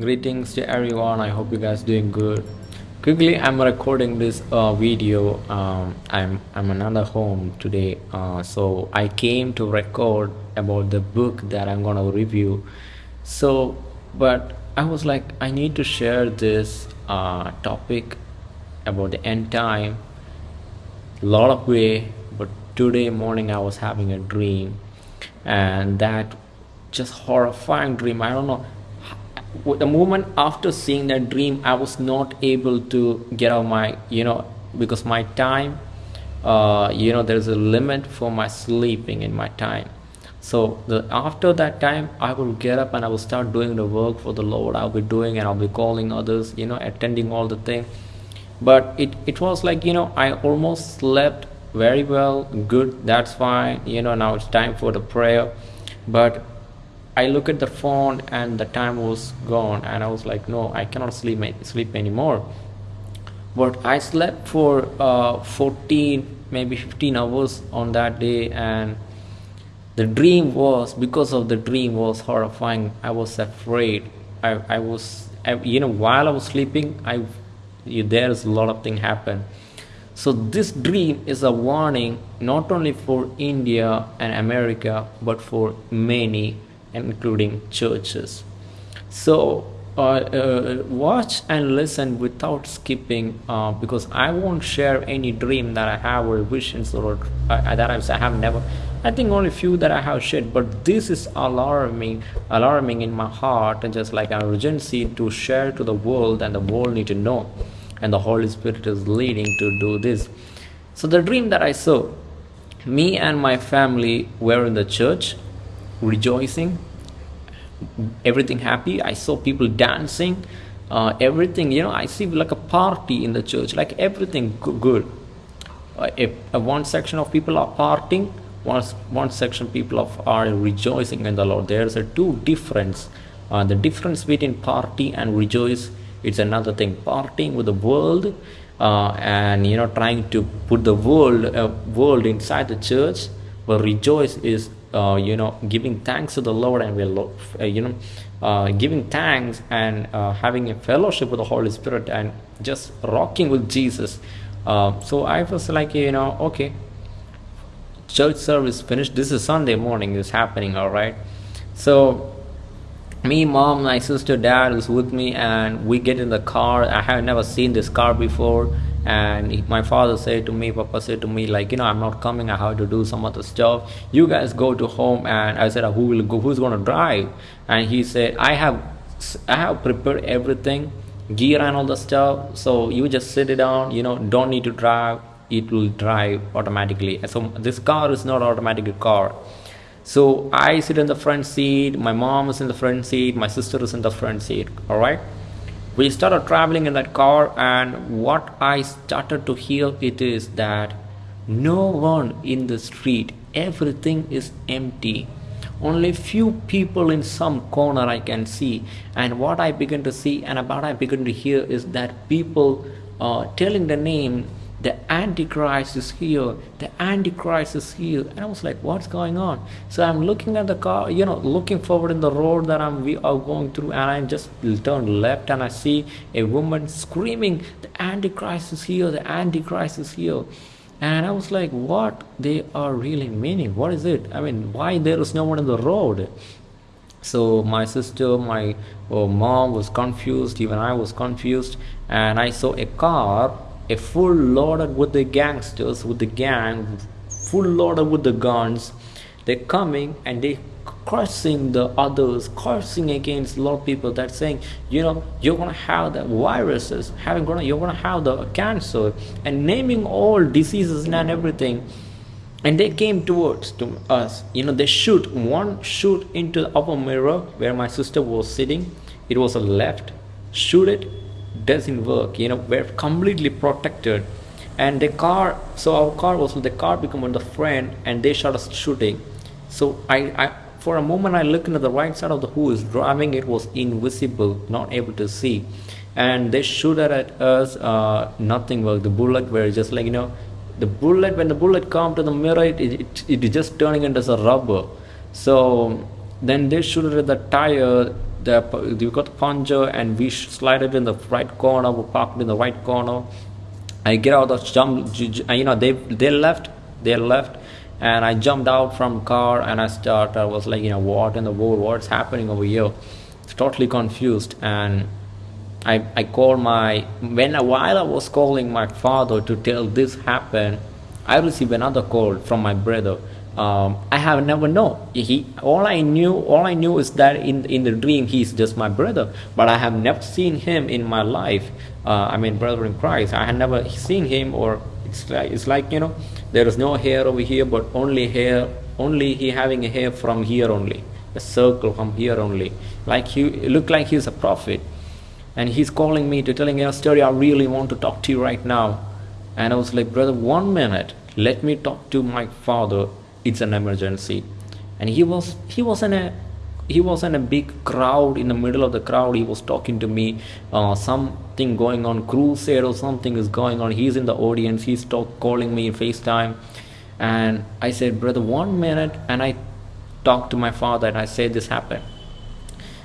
Greetings to everyone. I hope you guys doing good. Quickly, I'm recording this uh, video. Um, I'm I'm another home today, uh, so I came to record about the book that I'm gonna review. So, but I was like, I need to share this uh, topic about the end time a lot of way but today morning i was having a dream and that just horrifying dream i don't know the moment after seeing that dream i was not able to get out my you know because my time uh, you know there's a limit for my sleeping in my time. So the after that time i will get up and i will start doing the work for the lord. I'll be doing and i'll be calling others you know attending all the things but it, it was like you know i almost slept very well good that's fine you know now it's time for the prayer. But i look at the phone and the time was gone and i was like no i cannot sleep sleep anymore. But i slept for uh, 14 maybe 15 hours on that day and the dream was because of the dream was horrifying. I was afraid. I, I was I, you know while i was sleeping i there's a lot of things happen. So this dream is a warning not only for india and america but for many including churches so uh, uh, watch and listen without skipping uh, because I won't share any dream that I have or visions or uh, that I have never. I think only few that I have shared, but this is alarming, alarming in my heart, and just like an urgency to share to the world, and the world need to know and the Holy Spirit is leading to do this. So, the dream that I saw, me and my family were in the church rejoicing, everything happy. I saw people dancing, uh, everything, you know, I see like a party in the church, like everything good. Uh, if uh, one section of people are partying, one, one section people of are rejoicing in the Lord. There's a two difference. Uh, the difference between party and rejoice it's another thing partying with the world uh, and you know trying to put the world uh, world inside the church but rejoice is uh, you know giving thanks to the lord and we're uh, you know uh, giving thanks and uh, having a fellowship with the holy spirit and just rocking with jesus. So i was like you know okay church service finished. This is sunday morning. Is happening all right? So me mom my sister dad is with me and we get in the car. I have never seen this car before and my father said to me papa said to me like you know i'm not coming i have to do some other stuff. You guys go to home. And i said uh, who will go who's going to drive? And he said i have i have prepared everything gear and all the stuff. So you just sit it down you know don't need to drive. It will drive automatically. So this car is not automatic car. So I sit in the front seat, my mom is in the front seat, my sister is in the front seat. All right. We started traveling in that car, and what I started to hear it is that no one in the street, everything is empty. Only few people in some corner I can see, and what I begin to see and about I begin to hear is that people uh, telling the name the antichrist is here. The antichrist is here. And i was like what's going on? So i'm looking at the car you know looking forward in the road that i'm we are going through and i just turn left and i see a woman screaming the antichrist is here. The antichrist is here. And i was like what they are really meaning? What is it? I mean why there is no one in the road? So my sister my oh, mom was confused. Even i was confused. And i saw a car a full loaded with the gangsters with the gang full loaded with the guns. They're coming and they cursing the others cursing against a lot of people. That saying you know you're gonna have the viruses having gonna you're gonna have the cancer and naming all diseases and everything. And they came towards to us. You know they shoot one shoot into the upper mirror where my sister was sitting. It was a left shoot it doesn't work you know we're completely protected. And the car so our car was the car became on the front and they started shooting. So I, I for a moment i looked into the right side of the who is driving it was invisible not able to see. And they shoot at us uh, nothing worked. The bullet were just like you know the bullet when the bullet come to the mirror it, it, it is just turning into a rubber. So then they shoot at the tire the we got the plunger and we slide it in the right corner. We parked in the right corner. I get out of the jump. You know they they left. They left and I jumped out from car and I start I was like you know what in the world what's happening over here totally confused and I, I called my when a while I was calling my father to tell this happened I received another call from my brother um, I have never known. He all I knew all I knew is that in in the dream he's just my brother but I have never seen him in my life uh, I mean brother in Christ. I had never seen him or it's like, it's like you know there is no hair over here but only hair only he having a hair from here only a circle from here only. Like he look like he's a prophet. And he's calling me to telling a story i really want to talk to you right now. And i was like brother one minute. Let me talk to my father it's an emergency. And he was he was in a he was in a big crowd. In the middle of the crowd he was talking to me uh, something going on crusade or something is going on. He's in the audience. He's talk, calling me facetime. And i said brother one minute. And i talked to my father and i said this happened.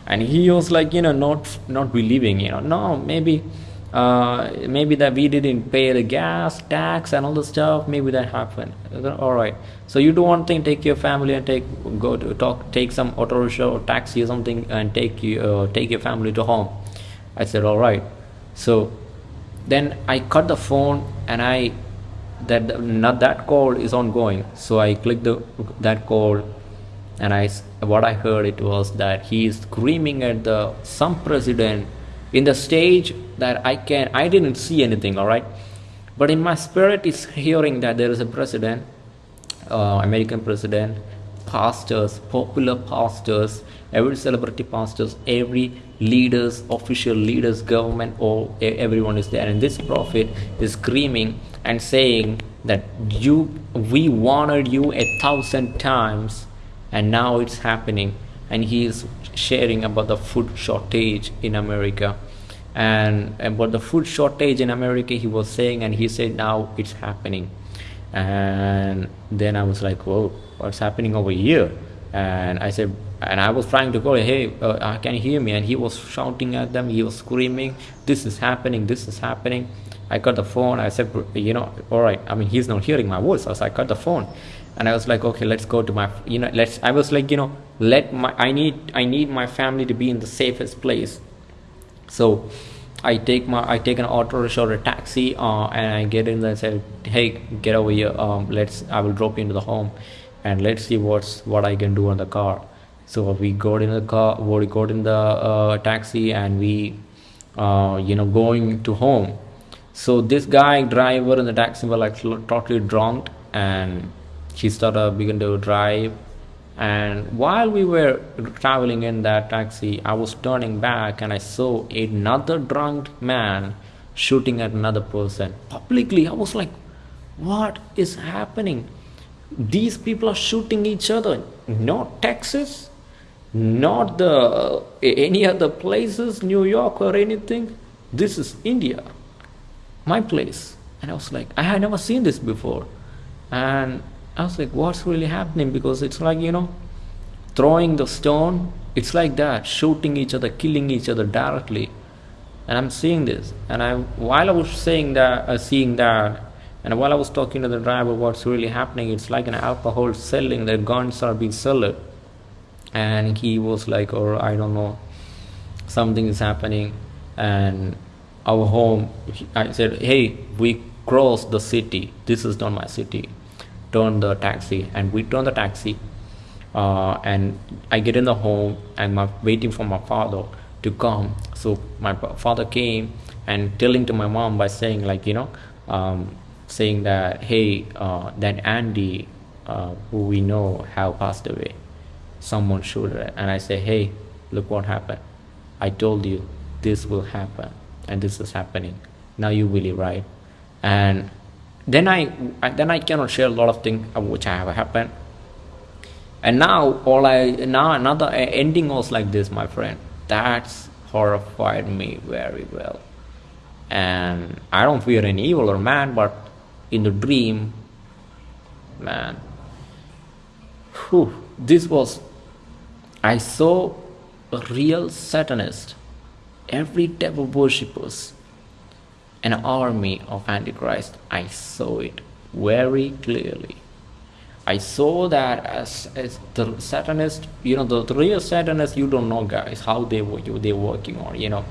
And he was like you know not not believing you know. No maybe uh, maybe that we didn't pay the gas tax and all the stuff maybe that happened. All right. So you do one thing take your family and take go to talk take some auto rickshaw or taxi or something and take you uh, take your family to home. I said all right. So then i cut the phone and i that not that call is ongoing. So i click the that call and i what i heard it was that he is screaming at the some president in the stage that I can I didn't see anything all right? But in my spirit is hearing that there is a president uh, American president pastors popular pastors every celebrity pastors every leaders official leaders government all everyone is there. And this prophet is screaming and saying that you we wanted you a thousand times and now it's happening and he is sharing about the food shortage in America. And about the food shortage in America he was saying and he said now it's happening. And then I was like whoa what's happening over here? And I said and I was trying to call hey uh, can you hear me? And he was shouting at them. He was screaming this is happening this is happening. I got the phone. I said you know all right. I mean he's not hearing my voice. So I got the phone and I was like okay let's go to my you know let's I was like you know let my I need I need my family to be in the safest place. So I take my I take an auto rickshaw or a taxi uh, and I get in there and say hey get over here um, let's I will drop you into the home and let's see what's what I can do on the car. So we got in the car we got in the uh, taxi and we uh, you know going to home. So this guy driver in the taxi were like totally drunk and she started begin to drive. And while we were traveling in that taxi i was turning back and i saw another drunk man shooting at another person. Publicly i was like what is happening? These people are shooting each other. Not texas not the any other places new york or anything. This is india my place. And i was like i had never seen this before. And I was like, what's really happening? Because it's like, you know, throwing the stone, it's like that, shooting each other, killing each other directly. And I'm seeing this. And I, while I was saying that, uh, seeing that, and while I was talking to the driver, what's really happening, it's like an alcohol selling, the guns are being sold. And he was like, or I don't know, something is happening. And our home, I said, hey, we crossed the city. This is not my city turn the taxi and we turn the taxi uh, and I get in the home and I'm waiting for my father to come. So my father came and telling to my mom by saying like you know um, saying that hey uh, that Andy uh, who we know have passed away. Someone showed it. And I say hey look what happened. I told you this will happen and this is happening. Now you really right? And then I then I cannot share a lot of things which I have happened. And now all I now another ending was like this my friend. That's horrified me very well. And I don't fear any evil or man but in the dream man. Whew, this was I saw a real Satanist, every devil worshippers, an army of Antichrist. I saw it very clearly. I saw that as, as the Satanist, you know, the, the real Satanist, you don't know, guys, how they were they're working on, you know.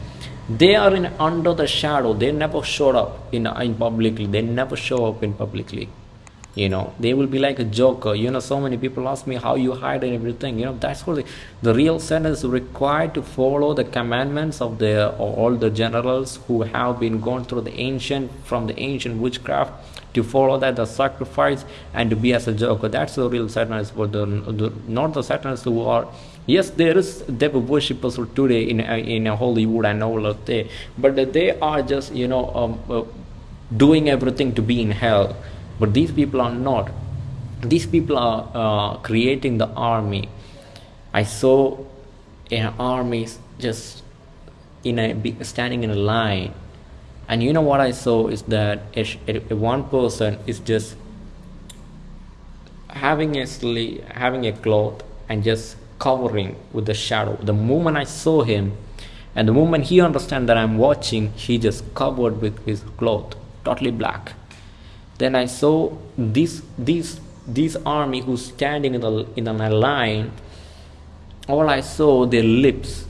They are in under the shadow. They never showed up in in publicly. They never show up in publicly you know they will be like a joker. You know so many people ask me how you hide and everything. You know that's what the, the real Satan is required to follow the commandments of the all the generals who have been gone through the ancient from the ancient witchcraft to follow that the sacrifice and to be as a joker. That's the real Satanists but the, the not the Satanists who are yes there is devil worshippers today in in Hollywood and all of that but they are just you know um, uh, doing everything to be in hell but these people are not. These people are uh, creating the army. I saw an army just in a standing in a line. And you know what i saw is that a, a, one person is just having a sleeve, having a cloth and just covering with the shadow. The moment i saw him and the moment he understand that i'm watching he just covered with his cloth totally black then I saw this this this army who's standing in the in the line. All I saw their lips,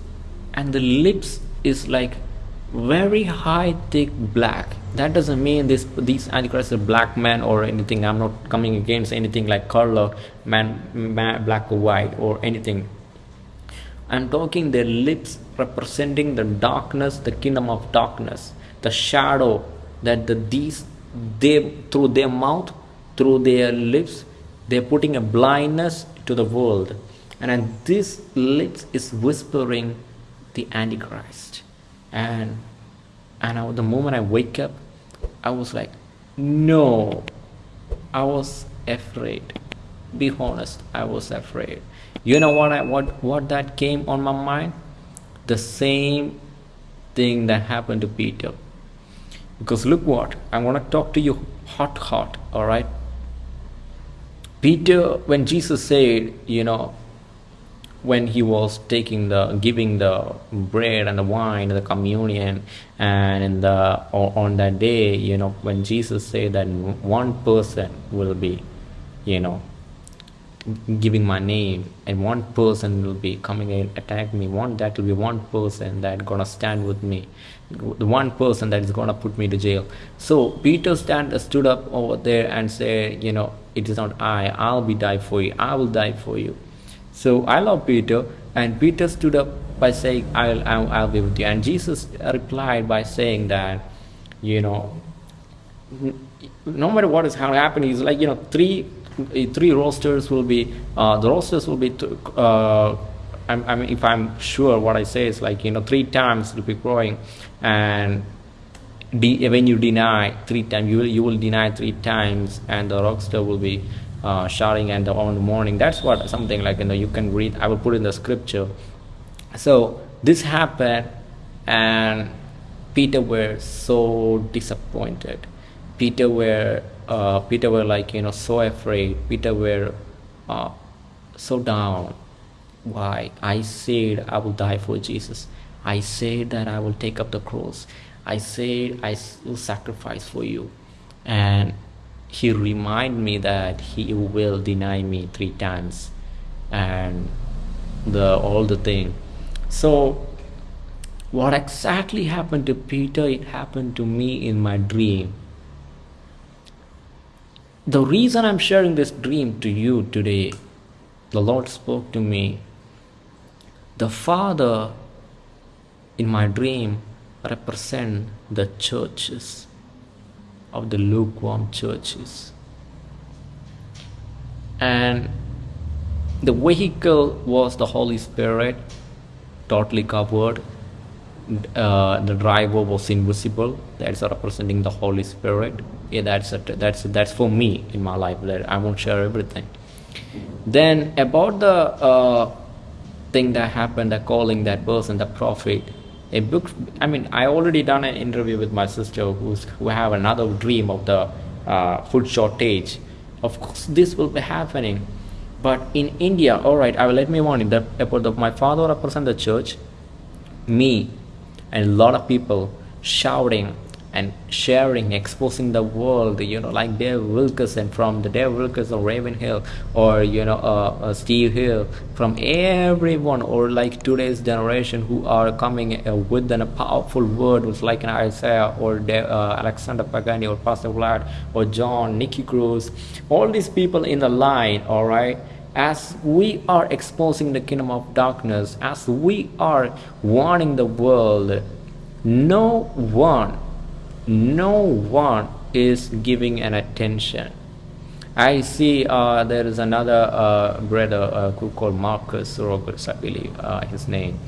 and the lips is like very high thick black. That doesn't mean this these antichrist are black man or anything. I'm not coming against anything like color man, man black or white or anything. I'm talking their lips representing the darkness the kingdom of darkness. The shadow that the these they through their mouth through their lips they're putting a blindness to the world. And, and this lips is whispering the antichrist. And and I, the moment i wake up i was like no. I was afraid. Be honest i was afraid. You know what i what what that came on my mind? The same thing that happened to peter because look what i want to talk to you hot hot all right peter when jesus said you know when he was taking the giving the bread and the wine the communion and in the on that day you know when jesus said that one person will be you know giving my name and one person will be coming and attack me. One that will be one person that gonna stand with me. The one person that is gonna put me to jail. So peter stand stood up over there and said you know it is not i. I'll be die for you. I will die for you. So i love peter and peter stood up by saying i'll i'll, I'll be with you. And jesus replied by saying that you know no matter what is happening he's like you know three three rosters will be uh, the rosters will be uh, I mean if I'm sure what I say is like you know three times will be growing. And de- when you deny three times you will you will deny three times and the roaster will be uh, shouting and on the morning. That's what something like you know you can read I will put in the scripture. So this happened and Peter were so disappointed. Peter were uh, Peter were like you know so afraid. Peter were uh, so down. Why? I said I will die for Jesus. I said that I will take up the cross. I said I will sacrifice for you. And he remind me that he will deny me three times and the all the thing. So what exactly happened to Peter? It happened to me in my dream the reason I'm sharing this dream to you today, the Lord spoke to me. The Father in my dream represent the churches of the lukewarm churches. And the vehicle was the Holy Spirit, totally covered. Uh, the driver was invisible. That's representing the Holy Spirit. Yeah that's a, that's that's for me in my life. That i won't share everything. Then about the uh, thing that happened the calling that person the prophet a book i mean i already done an interview with my sister who's who have another dream of the uh, food shortage. Of course this will be happening. But in india all right i will let me warn you that about the, my father represent the church. Me and a lot of people shouting and sharing, exposing the world, you know, like Dave Wilkerson from the Dave Wilkerson Ravenhill, or you know, uh, uh, Steve Hill, from everyone, or like today's generation who are coming uh, with a powerful word, was like an Isaiah or Dave, uh, Alexander Pagani or Pastor Vlad or John, Nicky Cruz, all these people in the line, all right as we are exposing the kingdom of darkness, as we are warning the world, no one no one is giving an attention I see uh, there is another uh, brother uh, called Marcus Roberts, I believe uh, his name.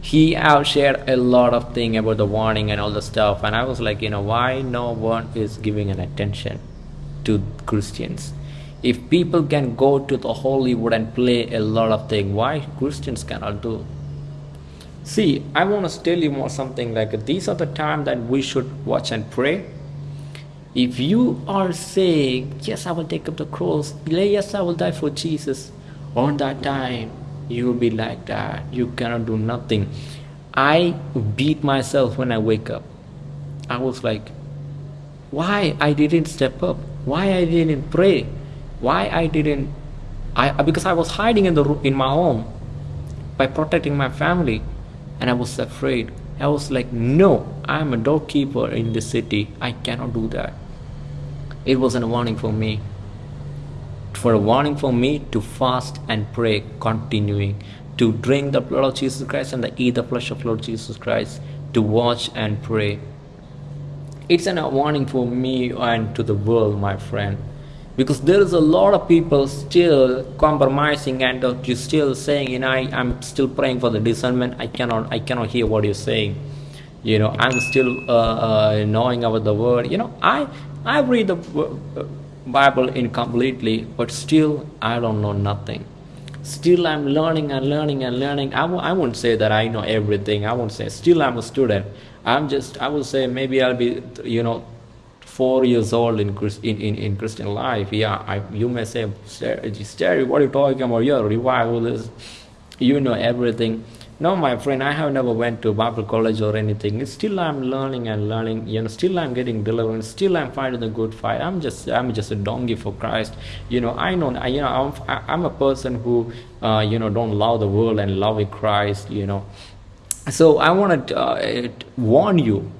He have shared a lot of thing about the warning and all the stuff, and I was like, you know, why no one is giving an attention to Christians? If people can go to the Hollywood and play a lot of things, why Christians cannot do? See, I want to tell you more something like these are the time that we should watch and pray. If you are saying, Yes, I will take up the cross, yes, I will die for Jesus, on that time you will be like that. You cannot do nothing. I beat myself when I wake up. I was like, why I didn't step up? Why I didn't pray? Why I didn't? I because I was hiding in the in my home by protecting my family and I was afraid. I was like, no, I'm a doorkeeper in this city. I cannot do that. It was a warning for me. For a warning for me to fast and pray, continuing, to drink the blood of Jesus Christ and to eat the flesh of Lord Jesus Christ, to watch and pray. It's a warning for me and to the world, my friend because there is a lot of people still compromising and uh, still saying you know I, i'm still praying for the discernment. I cannot i cannot hear what you're saying. You know i'm still uh, uh, knowing about the word. You know i i read the uh, bible incompletely but still i don't know nothing. Still i'm learning and learning and learning. I w- I won't say that i know everything. I won't say still i'm a student. I'm just i will say maybe i'll be you know four years old in in, in, in Christian life. Yeah, I, you may say, Sterry, what are you talking about? You're a revivalist. You know everything. No, my friend, I have never went to Bible college or anything. Still, I'm learning and learning. You know, still I'm getting deliverance. Still, I'm fighting the good fight. I'm just, I'm just a donkey for Christ. You know, I know, I, you know, I'm, I'm a person who, uh, you know, don't love the world and love Christ. You know, so I want to uh, warn you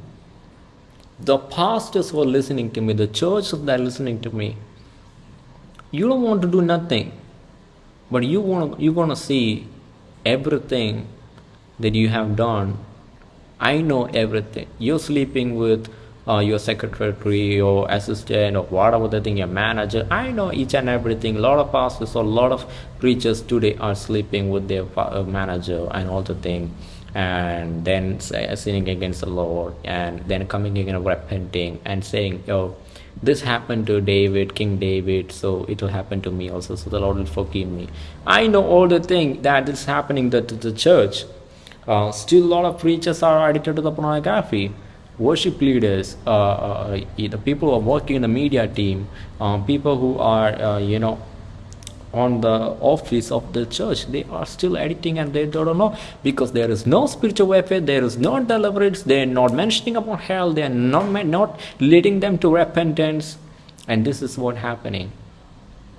the pastors who are listening to me, the church that are listening to me, you don't want to do nothing, but you want you want to see everything that you have done. I know everything. You're sleeping with uh, your secretary, your assistant, or whatever the thing, your manager. I know each and everything. A lot of pastors or a lot of preachers today are sleeping with their uh, manager and all the thing and then sinning against the Lord, and then coming again repenting and saying, "Oh, this happened to David, King David, so it will happen to me also. So the Lord will forgive me." I know all the thing that is happening that to the church. Uh, still, a lot of preachers are addicted to the pornography. Worship leaders, uh, uh, the people who are working in the media team, uh, people who are, you know, on the office of the church they are still editing and they don't know because there is no spiritual warfare there is no deliverance they are not mentioning about hell they are not not leading them to repentance. And this is what happening.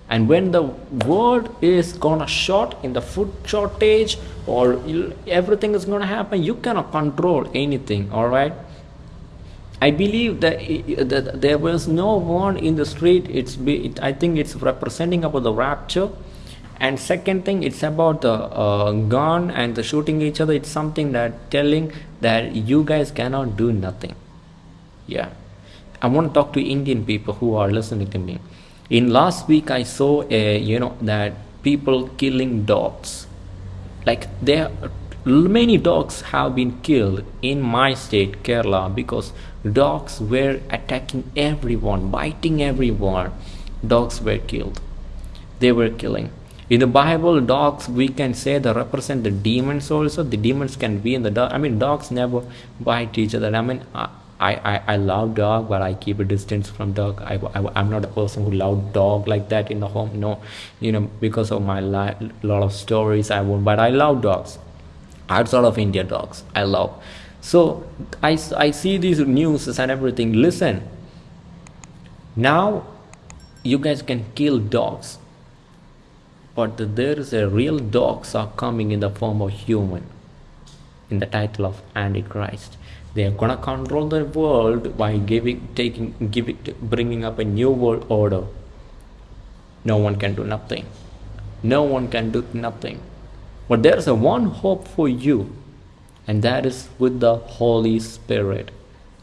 And when the world is gonna short in the food shortage or everything is gonna happen you cannot control anything all right I believe that, that there was no one in the street. It's be, it, I think it's representing about the rapture. And second thing, it's about the uh, gun and the shooting each other. It's something that telling that you guys cannot do nothing. Yeah, I want to talk to Indian people who are listening to me. In last week, I saw a you know that people killing dogs, like they many dogs have been killed in my state kerala because dogs were attacking everyone biting everyone. Dogs were killed. They were killing. In the bible dogs we can say they represent the demons also. The demons can be in the dog i mean dogs never bite each other. I mean I, I, I, love dog but i keep a distance from dog. I, I, i'm not a person who love dog like that in the home no. You know because of my lot of stories i won't but i love dogs. Outside of india dogs i love so i, I see these news and everything. Listen. Now you guys can kill dogs. But there is a real dogs are coming in the form of human. In the title of antichrist. They are gonna control the world by giving taking giving bringing up a new world order. No one can do nothing. No one can do nothing. But there is a one hope for you and that is with the holy spirit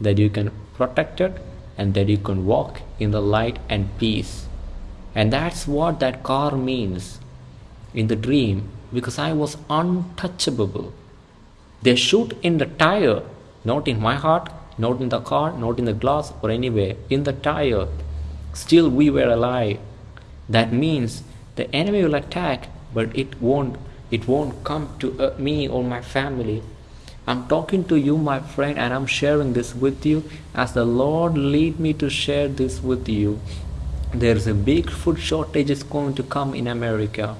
that you can protect it and that you can walk in the light and peace and that's what that car means in the dream because i was untouchable they shoot in the tire not in my heart, not in the car, not in the glass or anywhere, in the tire. Still, we were alive. That means the enemy will attack, but it won't. It won't come to uh, me or my family. I'm talking to you, my friend, and I'm sharing this with you as the Lord lead me to share this with you. There's a big food shortage is going to come in America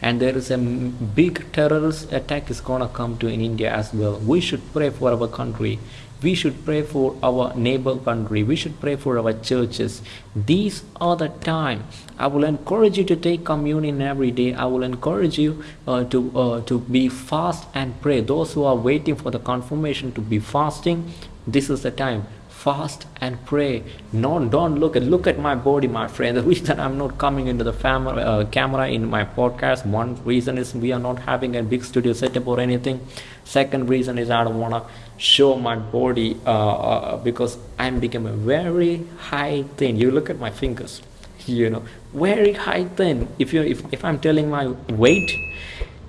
and there is a big terrorist attack is gonna come to in India as well. We should pray for our country. We should pray for our neighbor country. We should pray for our churches. These are the time. I will encourage you to take communion every day. I will encourage you uh, to uh, to be fast and pray. Those who are waiting for the confirmation to be fasting, this is the time fast and pray. No don't look at look at my body my friend. The reason i'm not coming into the fam- uh, camera in my podcast one reason is we are not having a big studio setup or anything. Second reason is i don't want to show my body uh, uh, because i'm becoming very high thin. You look at my fingers you know very high thin. If you if, if i'm telling my weight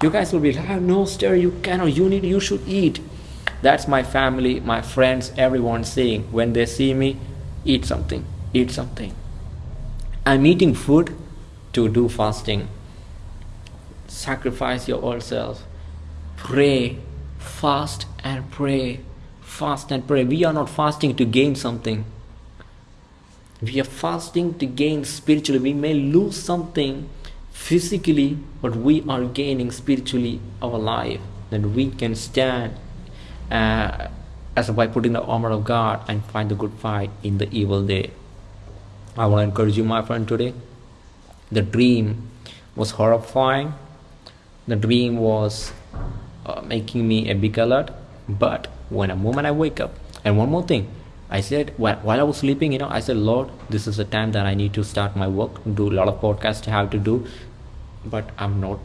you guys will be like oh, no stir you cannot you need you should eat that's my family my friends everyone saying when they see me eat something eat something. I'm eating food to do fasting. Sacrifice your old self. Pray fast and pray fast and pray. We are not fasting to gain something. We are fasting to gain spiritually. We may lose something physically but we are gaining spiritually our life. That we can stand uh, as by putting the armor of God and fight the good fight in the evil day. I want to encourage you, my friend, today. The dream was horrifying. The dream was uh, making me a big alert. But when a moment I wake up, and one more thing, I said while, I was sleeping, you know, I said, Lord, this is the time that I need to start my work, do a lot of podcasts I have to do, but I'm not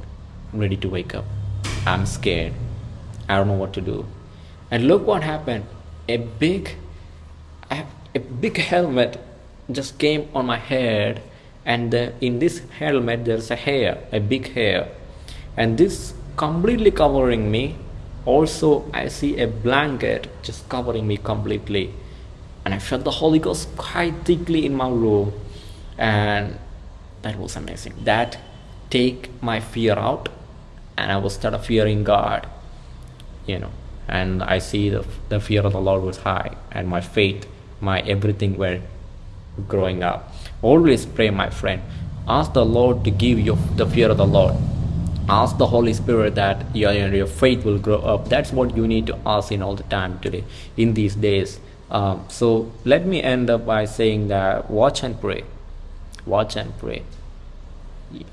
ready to wake up. I'm scared. I don't know what to do and look what happened. A big a big helmet just came on my head. And the, in this helmet there's a hair a big hair. And this completely covering me. Also i see a blanket just covering me completely. And i felt the holy ghost quite thickly in my room. And that was amazing. That take my fear out. And i was start fearing god you know and I see the, the fear of the Lord was high and my faith, my everything were growing up. Always pray, my friend. Ask the Lord to give you the fear of the Lord. Ask the Holy Spirit that your, your faith will grow up. That's what you need to ask in all the time today, in these days. Um, so let me end up by saying that watch and pray. Watch and pray.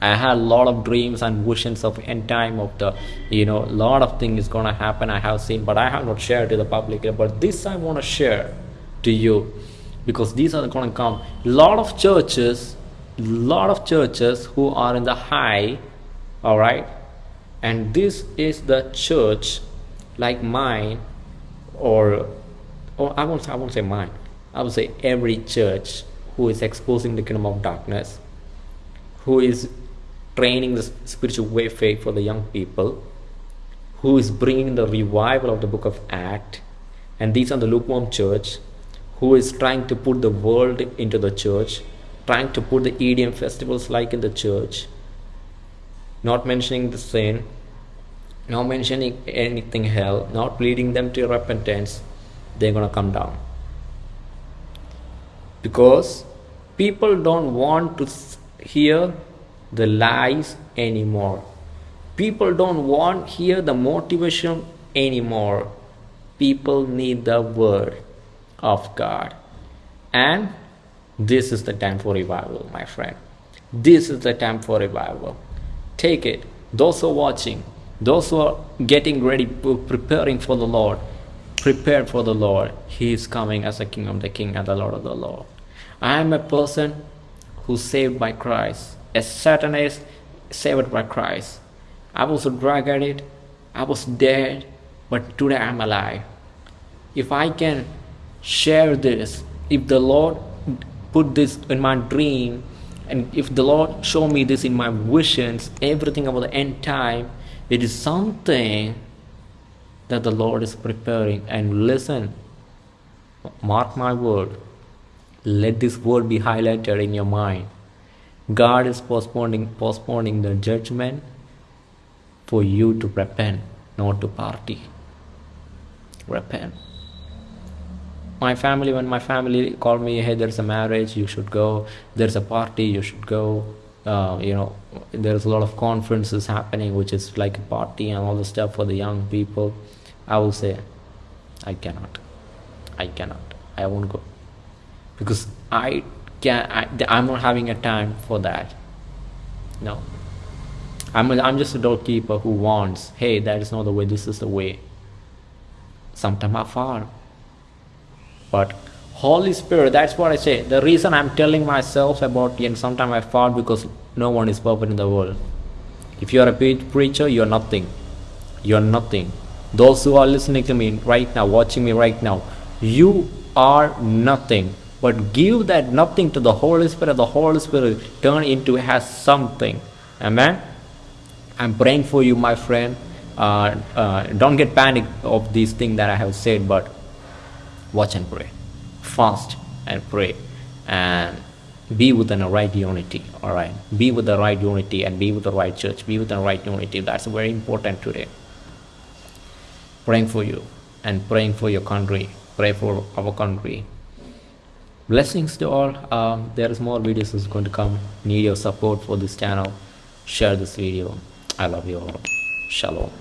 I had a lot of dreams and visions of end time of the you know a lot of things is gonna happen I have seen but I have not shared to the public but this I want to share to you because these are gonna come. A lot of churches a lot of churches who are in the high all right and this is the church like mine or or I won't I won't say mine. I would say every church who is exposing the kingdom of darkness who is training the spiritual warfare for the young people, who is bringing the revival of the book of Act, and these are the lukewarm church, who is trying to put the world into the church, trying to put the EDM festivals like in the church, not mentioning the sin, not mentioning anything hell, not leading them to repentance, they're gonna come down. because people don't want to hear the lies anymore. People don't want hear the motivation anymore. People need the word of god. And this is the time for revival my friend. This is the time for revival. Take it. Those who are watching those who are getting ready preparing for the lord prepare for the lord. He is coming as a king of the king and the lord of the lord. I am a person who's saved by christ. A satanist saved by christ. I was a drug addict i was dead but today i'm alive. If I can share this, if the Lord put this in my dream, and if the Lord show me this in my visions, everything about the end time, it is something that the Lord is preparing. And listen, mark my word, let this word be highlighted in your mind. God is postponing postponing the judgment for you to repent, not to party. Repent. My family when my family called me hey there's a marriage you should go. There's a party you should go. Uh, you know there's a lot of conferences happening which is like a party and all the stuff for the young people. I will say i cannot. I cannot. I won't go because i can I, i'm not having a time for that. No. I'm, a, I'm just a doorkeeper who wants hey that is not the way this is the way. Sometimes i fall. But holy spirit that's what i say. The reason i'm telling myself about and sometimes i fall because no one is perfect in the world. If you are a pre- preacher you're nothing. You're nothing. Those who are listening to me right now watching me right now you are nothing but give that nothing to the holy spirit the holy spirit turn into has something. Amen? I'm praying for you my friend. Uh, uh, don't get panic of these things that i have said but watch and pray. Fast and pray. And be within a right unity all right? Be with the right unity and be with the right church. Be with the right unity. That's very important today. Praying for you and praying for your country. Pray for our country blessings to all. Um, there is more videos is going to come. Need your support for this channel. Share this video. I love you all. Shalom